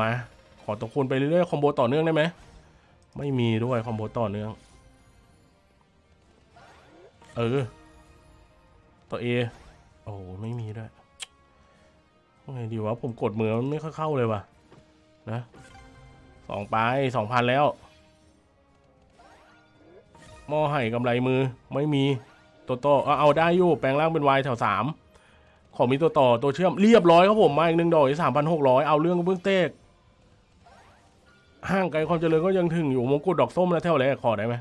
มา ขอตัวคูณไปเรื่อยๆคอมโบต่อเนื่องได้ไหมไม่มีด้วยคอมโบต่อเนื่อง เออ ตัวเอโอ้ไม่มีด้วยไงดีวะผมกดมือมันไม่ค่อยเข้าเลยว่ะ นะสองไปสองพันแล้วหม้อไห่กำไรมือไม่มีตัวต่อเอาเอาได้อยู่ แปลงร่างเป็นวายแถวสาม ขอมีตัวต่อตัวเชื่อมเรียบร้อยครับผมมาอีกหนึ่งดอกสามพันหกร้อยเอาเรื่องเบื้องเตกห่างไกลความเจริญก็ยังถึงอยู่มงกุฎดอกส้มแล้วแถวแรกขอได้ไหม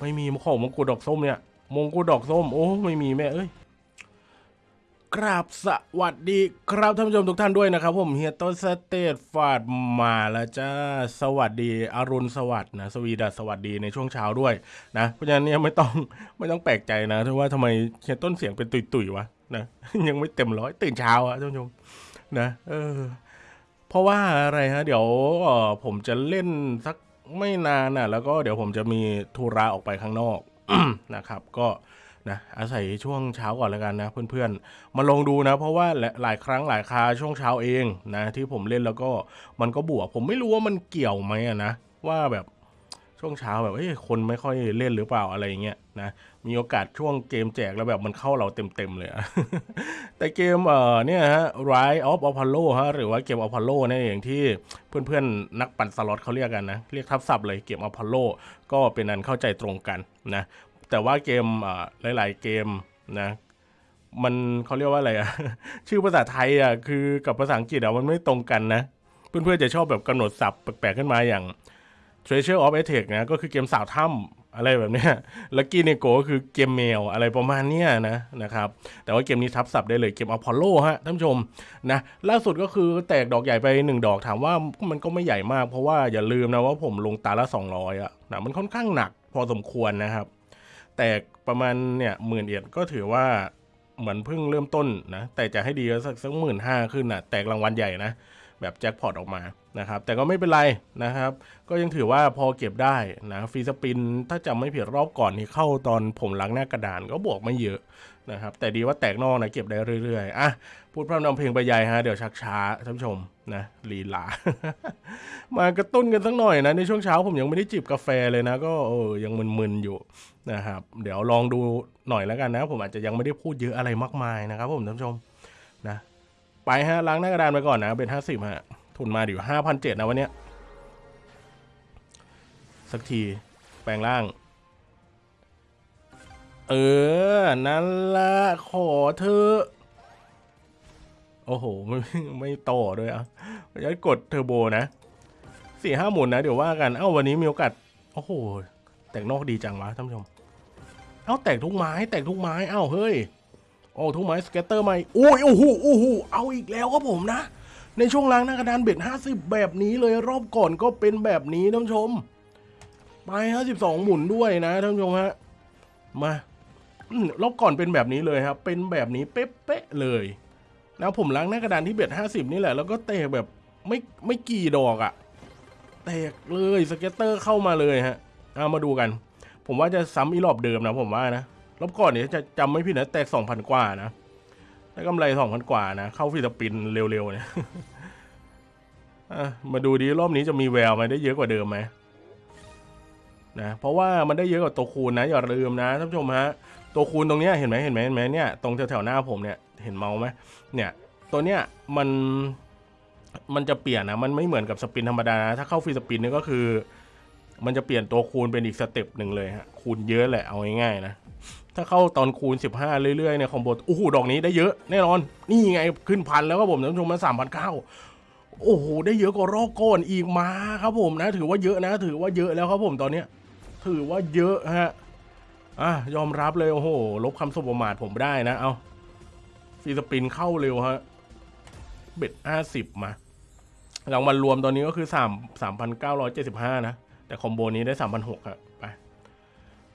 ไม่มีขอมงกุฎดอกส้มเนี่ยมงกุฎดอกส้มโอ้ไม่มีแม่เอ้ยกราบสวัสดีครับท่านผู้ชมทุกท่านด้วยนะครับ ผมเฮียต้นสเตทฟาดมาแล้วจ้าสวัสดีอรุณสวัสดิ์นะสวีดัสสวัสดีในช่วงเช้าด้วยนะเพราะฉะนั้นเนี่ยไม่ต้องไม่ต้องแปลกใจนะที่ว่าทำไมเฮียต้นเสียงเป็นตุยๆวะ นะยังไม่เต็มร้อยตื่นเช้าอะท่านผู้ชมนะเออ เพราะว่าอะไรฮะ เดี๋ยวผมจะเล่นสักไม่นานนะแล้วก็เดี๋ยวผมจะมีธุระออกไปข้างนอกนะครับ ก็นะอาศัยช่วงเช้าก่อนแล้วกันนะ เพื่อนๆ มาลองดูนะ เพราะว่าหลายครั้งหลายคาช่วงเช้าเองนะ ที่ผมเล่นแล้วก็มันก็บวก ผมไม่รู้ว่ามันเกี่ยวไหมนะว่าแบบ ช่วงเช้าแบบเอ้ยคนไม่ค่อยเล่นหรือเปล่าอะไรเงี้ยนะมีโอกาสช่วงเกมแจกแล้วแบบมันเข้าเราเต็มๆเลยอะแต่เกมเอ่อเนี่ยฮะ Rise of Apollo ฮะหรือว่าเกม Apollo เนี่ยอย่างที่เพื่อนๆนักปั่นสล็อตเขาเรียกกันนะ เรียกทับศัพท์เลยเกม Apollo ก็เป็นอันเข้าใจตรงกันนะแต่ว่าเกมเออหลายๆเกมนะมันเขาเรียกว่าอะไรอะชื่อภาษาไทยอะคือกับภาษาอังกฤษอะมันไม่ตรงกันนะ เพื่อนๆจะชอบแบบกำหนดศัพท์แปลกๆขึ้นมาอย่าง Treasure of Attack นะก็คือเกมสาวถ้ำอะไรแบบนี้ยลักกี้เนโกก็คือเกมแมวอะไรประมาณเนี้ยนะนะครับแต่ว่าเกมนี้ทับศัพท์ได้เลยเกมอพอลโลฮะท่านผู้ชมนะล่าสุดก็คือแตกดอกใหญ่ไปหนึ่งดอกถามว่ามันก็ไม่ใหญ่มาก เพราะว่าอย่าลืมนะว่าผมลงตาละ 200อะนะมันค่อนข้างหนักพอสมควรนะครับ แตกประมาณเนี่ยหมื่นเอ็ดก็ถือว่าเหมือนเพิ่งเริ่มต้นนะแต่จะให้ดีก็สักสักหมื่นห้าขึ้นนะแตกรางวัลใหญ่นะ แบบแจ็คพอตออกมานะครับแต่ก็ไม่เป็นไรนะครับ ก็ยังถือว่าพอเก็บได้นะฟรีสปิน ถ้าจำไม่ผิดรอบก่อนนี่เข้าตอนผมล้างหน้ากระดานก็บวกไม่เยอะนะครับแต่ดีว่าแตกนอกนะเก็บได้เรื่อยๆอะพูดพร่ำนำเพลงไปใหญ่ฮะเดี๋ยวชักช้าท่านผู้ชมนะลีลามากระตุ้นกันสักหน่อยนะในช่วงเช้าผมยังไม่ได้จิบกาแฟเลยนะ ก็เออยังมึนๆอยู่นะครับเดี๋ยวลองดูหน่อยแล้วกันนะ ผมอาจจะยังไม่ได้พูดเยอะอะไรมากมายนะครับผมท่านผู้ชม ไปฮะล้างหน้ากระดานไปก่อนนะ เป็นห้าสิบฮะ ทุนมาอยู่ห้าพันเจ็ดนะวันเนี้ย สักที แปลงร่าง เออ นั่นละขอเธอ โอ้โห ไม่ไม่ต่อด้วยอะจะกดเทอร์โบนะสี่ห้าหมุนนะ เดี๋ยวว่ากัน เอ้าวันนี้มีโอกาส โอ้โห แตกนอกดีจังวะท่านผู้ชม เอ้าแตกทุกไม้ แตกทุกไม้ เอ้าเฮ้ย โอ้ทุกไม้สเก็ตเตอร์ใหม่โอ้ยโอ้โหโอ้โหเอาอีกแล้วครับผมนะ ในช่วงล้างหน้ากระดานเบ็ดห้าสิบแบบนี้เลยรอบก่อนก็เป็นแบบนี้ท่านผู้ชม ไปห้าสิบสองหมุนด้วยนะท่านผู้ชมฮะมาอืรอบก่อนเป็นแบบนี้เลยครับ เป็นแบบนี้เป๊ะๆเลยนะผมล้างหน้ากระดานที่ bet ห้าสิบนี่แหละแล้วก็เตะแบบไม่ไม่กี่ดอกอะแตกเลย scatter เข้ามาเลยฮะเอามาดูกัน ผมว่าจะซ้ำอีรอบเดิมนะผมว่านะ รอบก่อนเนี่ยจะจำไม่ผิดนะแตกสองพันกว่านะได้กำไรสองพันกว่านะ เข้า free spin เร็วๆเนี่ยมาดูดีรอบนี้จะมีแววไหมได้เยอะกว่าเดิมไหมนะเพราะว่ามันได้เยอะกว่าตัวคูณนะ อย่าลืมนะท่านผู้ชมฮะตัวคูณตรงเนี้ยเห็นไหมเห็นไหมเห็นไหมเนี่ยตรงแถวๆหน้าผมเนี่ยเห็นเมาส์ไหมเนี่ยตัวเนี้ยมันมันจะเปลี่ยนนะมันไม่เหมือนกับ spin ธรรมดานะถ้าเข้า free spin นี่ก็คือ มันจะเปลี่ยนตัวคูณเป็นอีก step หนึ่งเลยฮะคูณเยอะแหละเอาง่ายๆนะ ถ้าเข้าตอนคูณ 15 เรื่อยๆเนี่ย combo โอ้โหดอกนี้ได้เยอะแน่นอน นี่ไงขึ้นพันแล้วครับผมท่านผู้ชมมาสามพันเก้าโอ้โหได้เยอะกว่ารอบก่อนอีกมาครับผมนะ ถือว่าเยอะนะ ถือว่าเยอะแล้วครับผมตอนเนี้ยถือว่าเยอะฮะอะยอมรับเลยโอ้โห ลบคำสบประมาทผมได้นะเอา free spin เข้าเร็วฮะ bet ห้าสิบมารางวัลรวมตอนนี้ก็คือสามสามพันเก้าร้อยเจ็ดสิบห้านะ แต่ combo นี้ได้สามพันหกครับ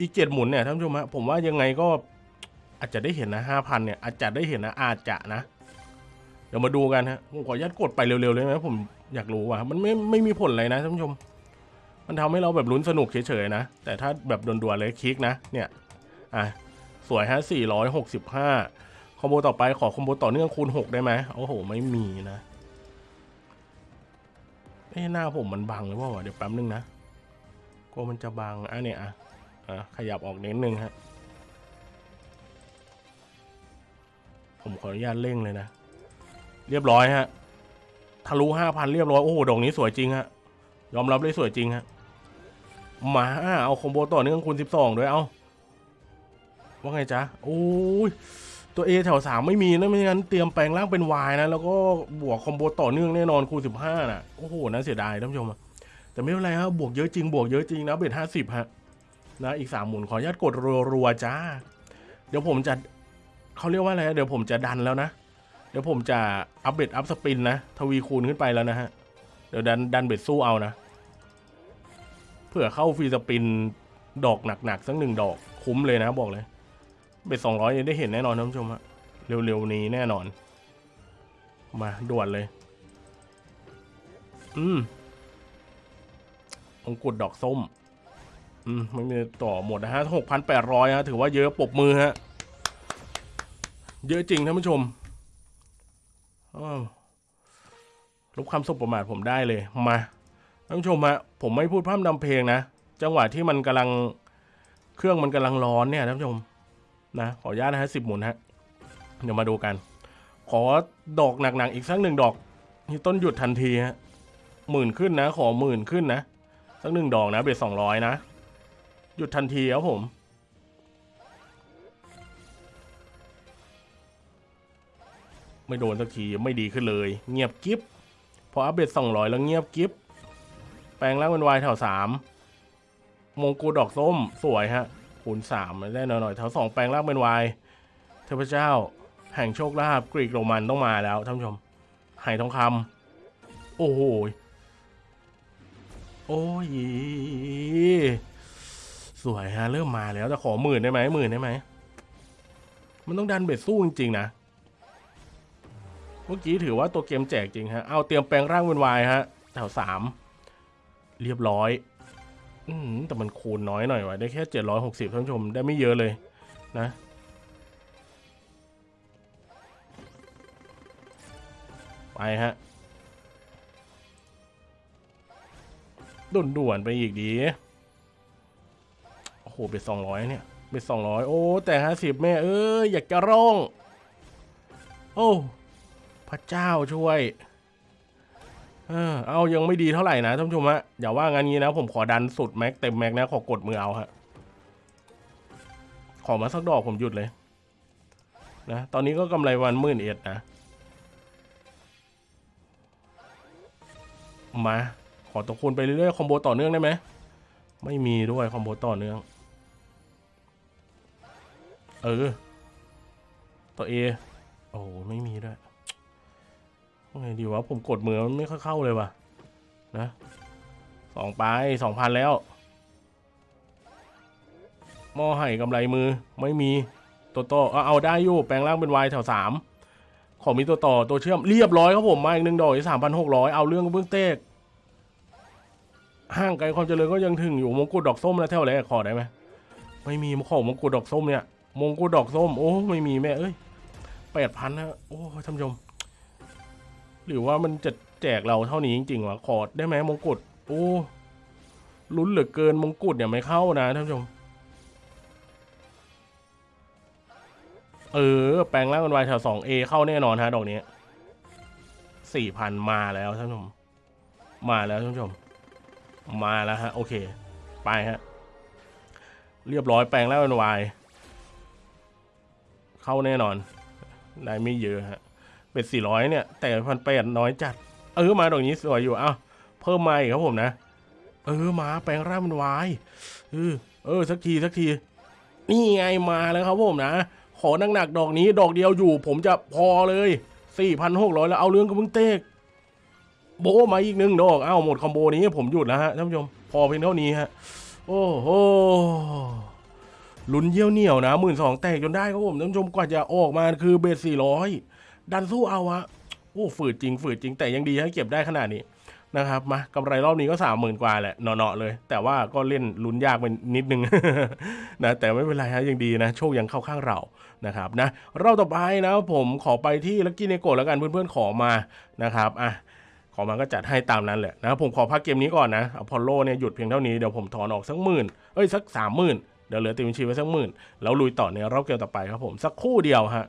อีกเจ็ดหมุนเนี่ยท่านผู้ชมฮะผมว่ายังไงก็อาจจะได้เห็นนะห้าพันเนี่ยอาจจะได้เห็นนะอาจจะนะ เดี๋ยวมาดูกันฮะผมขออนุญาตกดไปเร็วๆเลยไหมผมอยากรู้ว่ามันไม่ไม่มีผลอะไรนะท่านผู้ชม มันทำให้เราแบบลุ้นสนุกเฉยๆนะ แต่ถ้าแบบด่วนๆเลยคลิกนะเนี่ยอะสวยฮะสี่ร้อยหกสิบห้าคอมโบต่อไปขอคอมโบต่อเนื่องคูณหกได้ไหมโอ้โห ไม่มีนะเอ้หน้าผมมันบังหรือเปล่าวะเดี๋ยวแป๊บนึงนะกลัวมันจะบังอะเนี่ยอะ อะขยับออกนิดนึงฮะผมขออนุญาตเร่งเลยนะ เรียบร้อยฮะทะลุห้าพันเรียบร้อย โอ้โหดอกนี้สวยจริงฮะ ยอมรับเลยสวยจริงฮะมาเอาคอมโบต่อเนื่องคูณสิบสองด้วยเอาว่าไงจ๊ะโอ้ยตัวเอแถวสามไม่มีนะไม่งั้นเตรียมแปลงร่างเป็นวายนะ แล้วก็บวกคอมโบต่อเนื่องแน่นอนคูณสิบห้าน่ะโอ้โหน่าเสียดายท่านผู้ชมแต่ไม่เป็นไรครับบวกเยอะจริงบวกเยอะจริงนะเบ็ดห้าสิบฮะ นะอีกสามหมุนขออนุญาตกดรัวๆจ้า เดี๋ยวผมจะเขาเรียกว่าอะไรเดี๋ยวผมจะดันแล้วนะ เดี๋ยวผมจะ up bet up spin นะทวีคูณขึ้นไปแล้วนะฮะ เดี๋ยวดันดัน bet สู้เอานะ เผื่อเข้า free spin ดอกหนักๆสักหนึ่งดอกคุ้มเลยนะบอกเลย bet สองร้อยได้เห็นแน่นอนท่านผู้ชมฮะเร็วๆนี้แน่นอน มาด่วนเลย อืมองกุดดอกส้ม มไม่มีต่อหมดนะฮะหกพันแปดร้อยฮะถือว่าเยอะปบมือฮะ เยอะจริงท่านผู้ชมอ้าวลบคำสบประมาทผมได้เลย มาท่านผู้ชมฮะผมไม่พูดพร่ำนำเพลงนะ จังหวะที่มันกำลังเครื่องมันกำลังร้อนเนี่ยท่านผู้ชมนะขออนุญาตนะฮะสิบหมุนฮะเดี๋ยวมาดูกัน ขอดอกหนักๆอีกสักหนึ่งดอกนี่ต้นหยุดทันทีฮะหมื่นขึ้นนะ ขอหมื่นขึ้นนะ สักหนึ่งดอกนะเบ็ดสองร้อยนะ หยุดทันทีครับผม ไม่โดนสักทีไม่ดีขึ้นเลย เงียบกิฟพออัปเดตสองร้อยแล้วเงียบกิฟแปลงร่างเป็นวายแถวสามมงกุฎดอกส้มสวยฮะคูณสามได้หน่อยๆแถวสองแปลงร่างเป็นวายเทพเจ้า แห่งโชคลาภกรีกโรมันต้องมาแล้วท่านผู้ชมไหทองคำโอ้โหโอ้ย สวยฮะเริ่มมาแล้วแต่ขอหมื่นได้ไหมหมื่นได้ไหมมันต้องดันเบ็ดสู้จริงๆนะเมื่อกี้ถือว่าตัวเกมแจกจริงฮะเอาเตรียมแปลงร่างเป็นวายฮะแถวสามเรียบร้อย อืมแต่มันคูณน้อยหน่อยวะได้แค่เจ็ดร้อยหกสิบท่านผู้ชมได้ไม่เยอะเลย นะไปฮะด่วนๆไปอีกดี โอ้โหเป็นสองร้อยเนี่ยเป็นสองร้อยโอ้ แต่ห้าสิบแม่เอ้ยอยากจะร้อง โอ้พระเจ้าช่วยเออเอายังไม่ดีเท่าไหร่นะท่านผู้ชมฮะอย่าว่างั้นงี้นะ ผมขอดันสุดแม็กเต็มแม็กนะ ขอกดมือเอาฮะขอมาสักดอกผมหยุดเลย นะ ตอนนี้ก็กำไรวันหมื่นเอ็ดนะ มา ขอตะคูณไปเรื่อยๆ คอมโบต่อเนื่องได้ไหม ไม่มีด้วยคอมโบต่อเนื่อง เออ ตัวเอโอ้ไม่มีด้วยไงดีวะ ผมกดมือมันไม่ค่อยเข้าเลยว่ะ นะสองไปสองพันแล้วหม้อไห่กำไรมือไม่มีตัวต่อเอาเอาได้อยู่ แปลงร่างเป็นวายแถวสามขอมีตัวต่อตัวเชื่อมเรียบร้อยครับผมมาอีกหนึ่งดอกสามพันหกร้อยเอาเรื่องเบื้องเตกห่างไกลความเจริญก็ยังถึงอยู่มงกุฎดอกส้มนะเท่าไร่ขอได้ไหมไม่มีขอมงกุฎดอกส้มเนี่ย มงกุฎดอกส้ม โอ้ ไม่มีแม่ เอ้ยแปดพันนะโอ้ท่านผู้ชม หรือว่ามันจะแจกเราเท่านี้จริงๆวะขอได้ไหมมงกุฎโอ้ลุ้นเหลือเกินมงกุฎเนี่ยไม่เข้านะท่านผู้ชม เออ แปลงร่างเป็นวายแถวสองเอเข้าแน่นอนฮะดอกนี้สี่พันมาแล้วท่านผู้ชม มาแล้วท่านผู้ชม มาแล้วฮะ โอเค ไปฮะ เรียบร้อยแปลงร่างเป็นวาย เข้าแน่นอนได้ไม่เยอะฮะ เป็นสี่ร้อยเนี่ย แต่พันแปดน้อยจัด เออมาดอกนี้สวยอยู่ เอ้า เพิ่มมาอีกครับผมนะ เออมาแปลงร่างเป็นวายเออเออ สักทีสักที นี่ไงมาแล้วครับผมนะ ขอหนักๆดอกนี้ดอกเดียวอยู่ ผมจะพอเลยสี่พันหกร้อยแล้วเอาเรื่องกับเพิ่งเตกโบมาอีกหนึ่งดอก เอ้าหมดคอมโบนี้ผมหยุดแล้วฮะท่านผู้ชม พอเพียงเท่านี้ฮะ โอ้โห ลุ้นเยี่ยวเหนียวนะหมื่นสองแตกจนได้ครับผมท่านผู้ชมกว่าจะออกมาคือ bet สี่ร้อยดันสู้เอาอะโอ้ฝืดจริงฝืดจริงแต่ยังดีให้เก็บได้ขนาดนี้นะครับมากำไรรอบนี้ก็สามหมื่นกว่าแหละเนาะเลย แต่ว่าก็เล่นลุ้นยากไปนิดนึงนะแต่ไม่เป็นไรฮะยังดีนะ โชคยังเข้าข้างเรานะครับนะรอบต่อไปนะผมขอไปที่ Lucky Neko แล้วกันเพื่อนๆขอมานะครับอะขอมาก็จัดให้ตามนั้นแหละนะผมขอพักเกมนี้ก่อนนะอพอลโลเนี่ยหยุดเพียงเท่านี้เดี๋ยวผมถอนออกสักหมื่นเอ้ยสักสามหมื่น เดี๋ยวเหลือติดบัญชีไว้สักหมื่นแล้วลุยต่อในรอบเกมต่อไปครับผมสักคู่เดียวฮะ